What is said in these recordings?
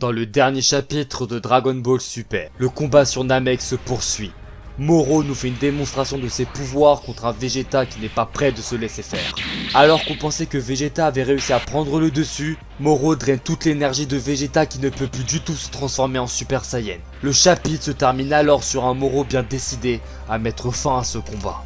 Dans le dernier chapitre de Dragon Ball Super, le combat sur Namek se poursuit. Moro nous fait une démonstration de ses pouvoirs contre un Vegeta qui n'est pas prêt de se laisser faire. Alors qu'on pensait que Vegeta avait réussi à prendre le dessus, Moro draine toute l'énergie de Vegeta qui ne peut plus du tout se transformer en Super Saiyan. Le chapitre se termine alors sur un Moro bien décidé à mettre fin à ce combat.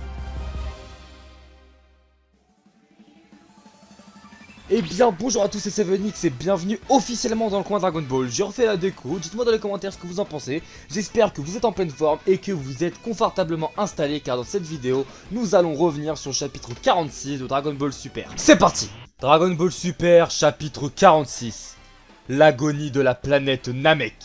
Eh bien bonjour à tous c'est Sevenix et bienvenue officiellement dans le coin Dragon Ball. Je refais la déco, dites-moi dans les commentaires ce que vous en pensez. J'espère que vous êtes en pleine forme et que vous êtes confortablement installés Car dans cette vidéo, nous allons revenir sur le chapitre 46 de Dragon Ball Super. C'est parti! Dragon Ball Super chapitre 46 L'agonie de la planète Namek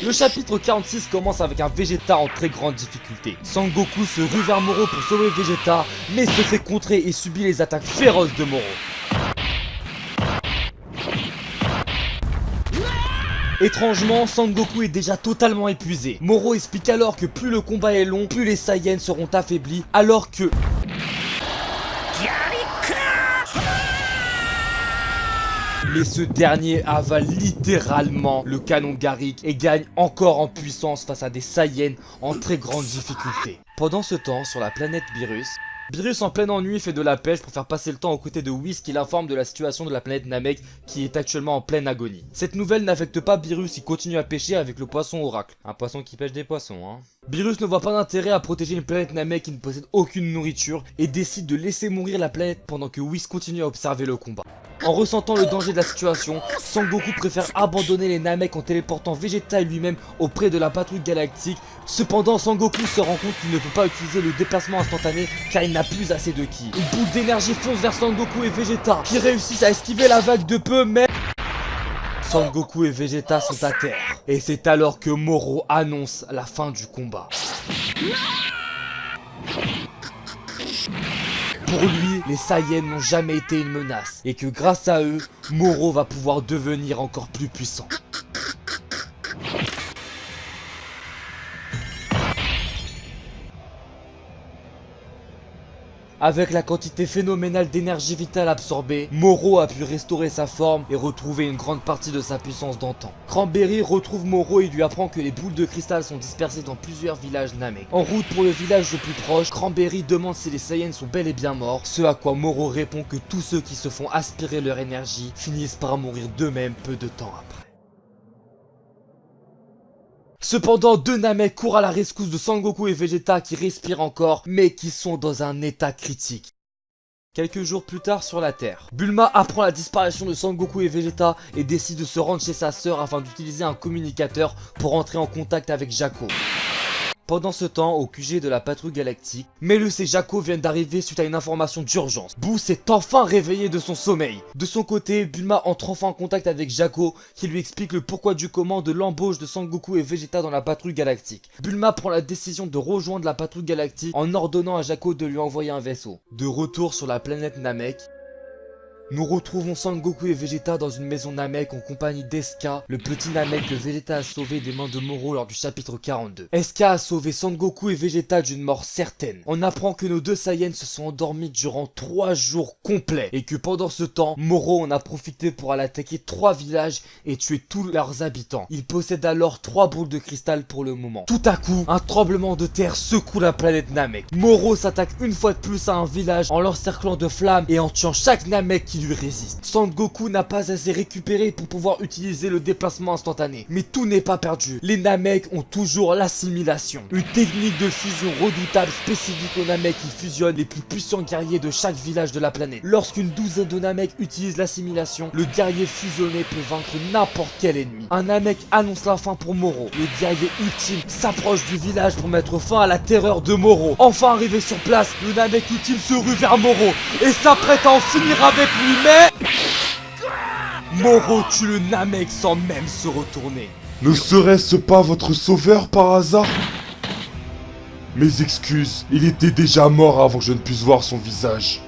Le chapitre 46 commence avec un Vegeta en très grande difficulté. Sangoku se rue vers Moro pour sauver Vegeta, mais se fait contrer et subit les attaques féroces de Moro. Étrangement, Sangoku est déjà totalement épuisé. Moro explique alors que plus le combat est long, plus les Saiyans seront affaiblis, alors que... Mais ce dernier avale littéralement le canon Garrick et gagne encore en puissance face à des Saiyans en très grande difficulté. Pendant ce temps, sur la planète Virus, Beerus en plein ennui fait de la pêche pour faire passer le temps aux côtés de Whis qui l'informe de la situation de la planète Namek qui est actuellement en pleine agonie. Cette nouvelle n'affecte pas Beerus, il continue à pêcher avec le poisson oracle. Un poisson qui pêche des poissons hein. Beerus ne voit pas d'intérêt à protéger une planète Namek qui ne possède aucune nourriture et décide de laisser mourir la planète pendant que Whis continue à observer le combat. En ressentant le danger de la situation, Sangoku préfère abandonner les Namek en téléportant Vegeta et lui-même auprès de la patrouille galactique. Cependant, Sangoku se rend compte qu'il ne peut pas utiliser le déplacement instantané car il n'a plus assez de ki. Une boule d'énergie fonce vers Sangoku et Vegeta qui réussissent à esquiver la vague de peu mais... Sangoku et Vegeta sont à terre. Et c'est alors que Moro annonce la fin du combat. Pour lui, les Saiyans n'ont jamais été une menace et que grâce à eux, Moro va pouvoir devenir encore plus puissant. Avec la quantité phénoménale d'énergie vitale absorbée, Moro a pu restaurer sa forme et retrouver une grande partie de sa puissance d'antan. Cranberry retrouve Moro et lui apprend que les boules de cristal sont dispersées dans plusieurs villages Namek. En route pour le village le plus proche, Cranberry demande si les Saiyans sont bel et bien morts, ce à quoi Moro répond que tous ceux qui se font aspirer leur énergie finissent par mourir d'eux-mêmes peu de temps après. Cependant, deux Namek courent à la rescousse de Sangoku et Vegeta qui respirent encore, mais qui sont dans un état critique. Quelques jours plus tard sur la Terre, Bulma apprend la disparition de Sangoku et Vegeta et décide de se rendre chez sa sœur afin d'utiliser un communicateur pour entrer en contact avec Jaco. Pendant ce temps, au QG de la patrouille galactique, Melus et Jaco viennent d'arriver suite à une information d'urgence. Boo s'est enfin réveillé de son sommeil. De son côté, Bulma entre enfin en contact avec Jaco, qui lui explique le pourquoi du comment de l'embauche de Sangoku et Vegeta dans la patrouille galactique. Bulma prend la décision de rejoindre la patrouille galactique en ordonnant à Jaco de lui envoyer un vaisseau. De retour sur la planète Namek, nous retrouvons Sangoku et Vegeta dans une maison Namek en compagnie d'Eska, le petit Namek que Vegeta a sauvé des mains de Moro lors du chapitre 42. Eska a sauvé Sangoku et Vegeta d'une mort certaine. On apprend que nos deux Saiyans se sont endormis durant 3 jours complets et que pendant ce temps, Moro en a profité pour aller attaquer 3 villages et tuer tous leurs habitants. Il possède alors 3 boules de cristal pour le moment. Tout à coup, un tremblement de terre secoue la planète Namek. Moro s'attaque une fois de plus à un village en l'encerclant de flammes et en tuant chaque Namek qui lui résiste. Sangoku n'a pas assez récupéré pour pouvoir utiliser le déplacement instantané. Mais tout n'est pas perdu. Les Namek ont toujours l'assimilation. Une technique de fusion redoutable spécifique aux Namek qui fusionne les plus puissants guerriers de chaque village de la planète. Lorsqu'une douzaine de Namek utilisent l'assimilation, le guerrier fusionné peut vaincre n'importe quel ennemi. Un Namek annonce la fin pour Moro. Le guerrier ultime s'approche du village pour mettre fin à la terreur de Moro. Enfin arrivé sur place, le Namek ultime se rue vers Moro et s'apprête à en finir avec lui mais... Moro tue le Namek sans même se retourner. Ne serait-ce pas votre sauveur par hasard? Mes excuses, il était déjà mort avant que je ne puisse voir son visage.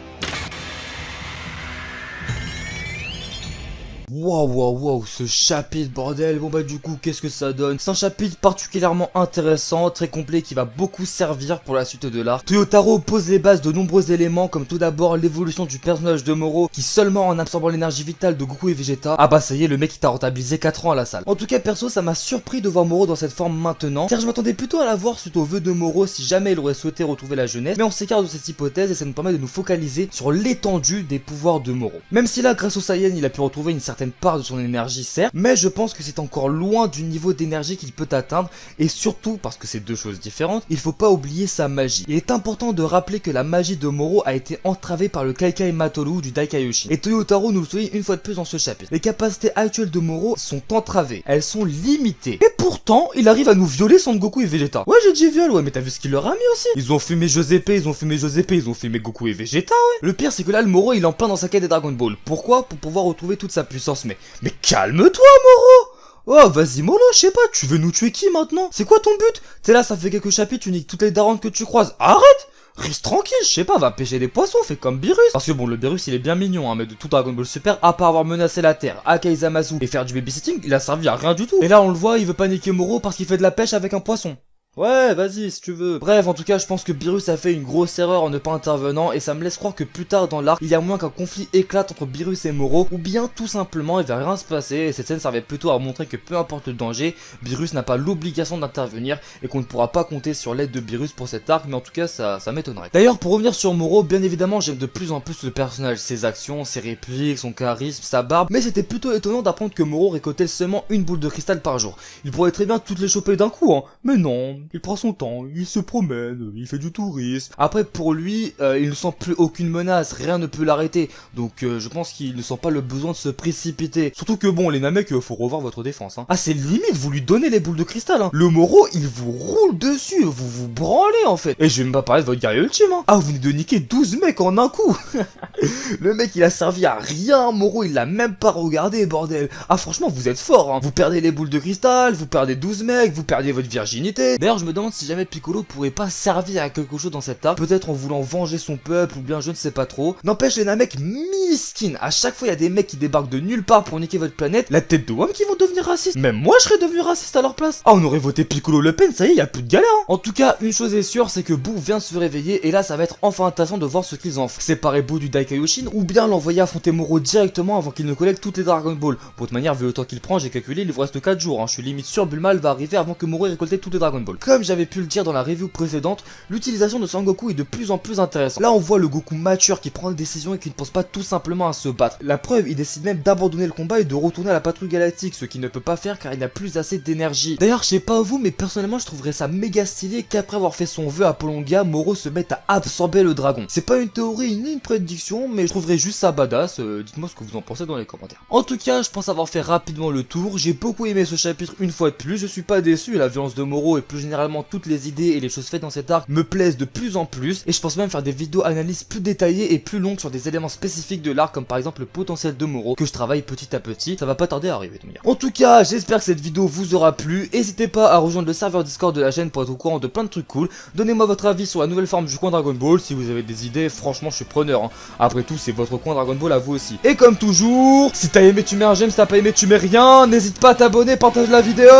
Waouh, waouh, waouh, ce chapitre, bordel. Bon bah du coup, qu'est-ce que ça donne? C'est un chapitre particulièrement intéressant, très complet, qui va beaucoup servir pour la suite de l'art. Toyotaro pose les bases de nombreux éléments, comme tout d'abord l'évolution du personnage de Moro, qui seulement en absorbant l'énergie vitale de Goku et Vegeta, ah bah ça y est, le mec il t'a rentabilisé 4 ans à la salle. En tout cas, perso, ça m'a surpris de voir Moro dans cette forme maintenant, car je m'attendais plutôt à la voir suite au vœu de Moro si jamais il aurait souhaité retrouver la jeunesse, mais on s'écarte de cette hypothèse et ça nous permet de nous focaliser sur l'étendue des pouvoirs de Moro. Même si là, grâce au Saiyan, il a pu retrouver une certaine part de son énergie, certes, mais je pense que c'est encore loin du niveau d'énergie qu'il peut atteindre, et surtout, parce que c'est deux choses différentes, il faut pas oublier sa magie. Il est important de rappeler que la magie de Moro a été entravée par le Kaikai Matoru du Daikaioshin, et Toyotaro nous le souligne une fois de plus dans ce chapitre. Les capacités actuelles de Moro sont entravées, elles sont limitées, et pourtant, il arrive à nous violer Son Goku et Vegeta. Ouais, j'ai dit viol, ouais, mais t'as vu ce qu'il leur a mis aussi Ils ont fumé Josepe, ils ont fumé Josepe, ils ont fumé Goku et Vegeta, ouais. Le pire, c'est que là, le Moro, il est en plein dans sa quête des Dragon Ball. Pourquoi? Pour pouvoir retrouver toute sa puissance. Mais, mais calme-toi, Moro Oh, vas-y, Molo, je sais pas, tu veux nous tuer qui maintenant? C'est quoi ton but? T'es là, ça fait quelques chapitres, tu niques toutes les daronnes que tu croises. Arrête Reste tranquille, je sais pas, va pêcher des poissons, fais comme Beerus. Parce que bon, le Beerus il est bien mignon, hein, mais de tout Dragon Ball Super, à part avoir menacé la Terre, Akaizamasu et faire du babysitting, il a servi à rien du tout. Et là, on le voit, il veut paniquer Moro parce qu'il fait de la pêche avec un poisson. Ouais, vas-y, si tu veux. Bref, en tout cas, je pense que Beerus a fait une grosse erreur en ne pas intervenant, et ça me laisse croire que plus tard dans l'arc, il y a moins qu'un conflit éclate entre Beerus et Moro, ou bien tout simplement, il va rien se passer, et cette scène servait plutôt à montrer que peu importe le danger, Beerus n'a pas l'obligation d'intervenir, et qu'on ne pourra pas compter sur l'aide de Beerus pour cet arc, mais en tout cas, ça, ça m'étonnerait. D'ailleurs, pour revenir sur Moro, bien évidemment, j'aime de plus en plus le personnage, ses actions, ses répliques, son charisme, sa barbe, mais c'était plutôt étonnant d'apprendre que Moro récoltait seulement une boule de cristal par jour. Il pourrait très bien toutes les choper d'un coup, hein, mais non, il prend son temps, il se promène, il fait du tourisme. Après, pour lui, euh, il ne sent plus aucune menace, rien ne peut l'arrêter. Donc, euh, je pense qu'il ne sent pas le besoin de se précipiter. Surtout que bon, les Namek, euh, faut revoir votre défense. Hein. Ah, c'est limite, vous lui donnez les boules de cristal. Hein. Le Moro, il vous roule dessus, vous vous branlez en fait. Et je vais même pas parler de votre guerrier ultime. Hein. Ah, vous venez de niquer 12 mecs en un coup. le mec, il a servi à rien. Moro, il l'a même pas regardé, bordel. Ah, franchement, vous êtes fort. Hein. Vous perdez les boules de cristal, vous perdez 12 mecs, vous perdez votre virginité. D'ailleurs, je me demande si jamais Piccolo pourrait pas servir à quelque chose dans cet arc, peut-être en voulant venger son peuple ou bien je ne sais pas trop. N'empêche les Namek miskin, à chaque fois il y a des mecs qui débarquent de nulle part pour niquer votre planète, la tête de Wam qui vont devenir racistes. Même moi je serais devenu raciste à leur place. Ah on aurait voté Piccolo Le Pen, ça y est, y a plus de galère. Hein. En tout cas, une chose est sûre, c'est que Boo vient se réveiller et là ça va être enfin intéressant de voir ce qu'ils en font. Séparer Boo du Daikaioshin ou bien l'envoyer affronter Moro directement avant qu'il ne collecte toutes les Dragon Ball. Pour manière, vu le temps qu'il prend, j'ai calculé, il vous reste 4 jours. Hein. Je suis limite sûr Bulma va arriver avant que Moro ait récolté toutes les Dragon Ball. Comme j'avais pu le dire dans la review précédente, l'utilisation de Sangoku est de plus en plus intéressante. Là, on voit le Goku mature qui prend des décisions et qui ne pense pas tout simplement à se battre. La preuve, il décide même d'abandonner le combat et de retourner à la patrouille galactique, ce qu'il ne peut pas faire car il n'a plus assez d'énergie. D'ailleurs, je sais pas vous, mais personnellement, je trouverais ça méga stylé qu'après avoir fait son vœu à Polonga, Moro se mette à absorber le dragon. C'est pas une théorie ni une prédiction, mais je trouverais juste ça badass. Euh, dites-moi ce que vous en pensez dans les commentaires. En tout cas, je pense avoir fait rapidement le tour. J'ai beaucoup aimé ce chapitre une fois de plus. Je suis pas déçu. La violence de Moro et plus généralement toutes les idées et les choses faites dans cet arc me plaisent de plus en plus. Et je pense même faire des vidéos analyses plus détaillées et plus longues sur des éléments spécifiques de l'arc, comme par exemple le potentiel de Moro, que je travaille petit à petit. Ça va pas tarder à arriver, de En tout cas, j'espère que cette vidéo vous aura plu. N'hésitez pas à rejoindre le serveur Discord de la chaîne pour être au courant de plein de trucs cool. Donnez-moi votre avis sur la nouvelle forme du coin Dragon Ball. Si vous avez des idées, franchement, je suis preneur. Hein. Après tout, c'est votre coin Dragon Ball à vous aussi. Et comme toujours, si t'as aimé, tu mets un j'aime, si t'as pas aimé, tu mets rien. N'hésite pas à t'abonner, partage la vidéo.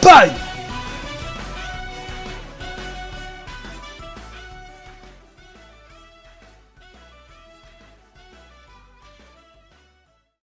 Bye